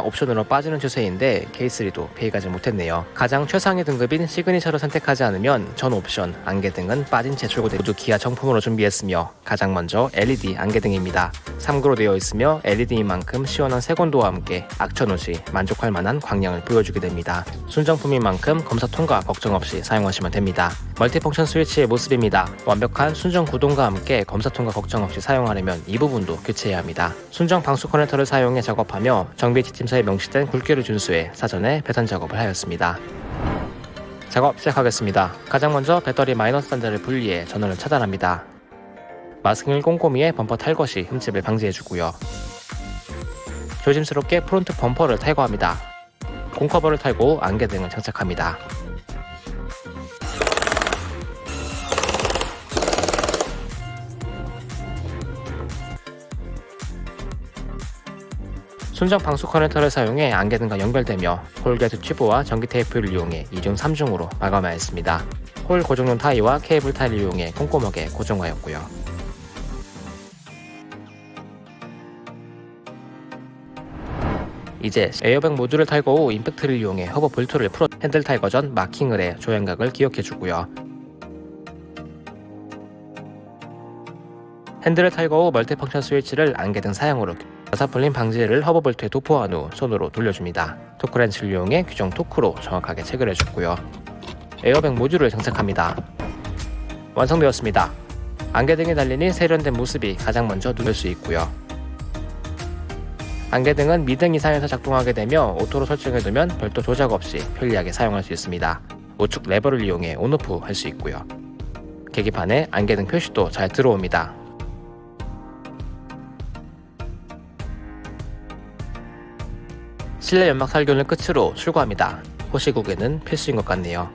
옵션으로 빠지는 추세인데 K3도 피해가지 못했네요. 가장 최상위 등급인 시그니처를 선택하지 않으면 전 옵션, 안개등은 빠진 채 출고돼 모두 기아 정품으로 준비했으며 가장 먼저 LED 안개등입니다. 3구로 되어 있으며 LED인 만큼 시원한 색온도와 함께 악천후 시 만족할 만한 광량을 보여주게 됩니다. 순정품인 만큼 검사 통과 걱정 없이 사용하시면 됩니다. multifunction 스위치의 모습입니다. 완벽한 순정 구동과 함께 검사 통과 걱정 없이 사용하려면 이 부분도 교체해야 합니다. 순정 방수 커넥터를 사용해 작업하며 정비 지침서에 명시된 굵기를 준수해 사전에 배선 작업을 하였습니다. 작업 시작하겠습니다. 가장 먼저 배터리 마이너스 단자를 분리해 전원을 차단합니다. 마스킹을 꼼꼼히 해 범퍼 탈거 시 흠집을 방지해주고요. 조심스럽게 프론트 범퍼를 탈거합니다. 공커버를 탈거 후 안개등을 장착합니다. 순정 방수 커넥터를 사용해 안개등과 연결되며 corrugate 튜브와 전기 테이프를 이용해 2중 3중으로 마감하였습니다. 홀 고정용 타이와 케이블 타이를 이용해 꼼꼼하게 고정하였고요. 이제 에어백 모듈을 탈거 후 임팩트를 이용해 허브 볼트를 풀어 핸들 탈거 전 마킹을 해 조향각을 기억해주고요. 핸들을 탈거 후 multifunction 스위치를 안개등 사양으로 나사 풀림 방지제를 허브 볼트에 도포한 후 손으로 돌려줍니다. 토크렌치를 이용해 규정 토크로 정확하게 체결해주고요. 에어백 모듈을 장착합니다. 완성되었습니다. 안개등이 달리니 세련된 모습이 가장 먼저 눈을 수 있고요. 안개등은 미등 이상에서 작동하게 되며 auto로 설정해두면 별도 조작 없이 편리하게 사용할 수 있습니다. 우측 레버를 이용해 on off 할 수 있고요. 계기판에 안개등 표시도 잘 들어옵니다. 실내 연막 살균을 끝으로 출고합니다. 호시국에는 필수인 것 같네요.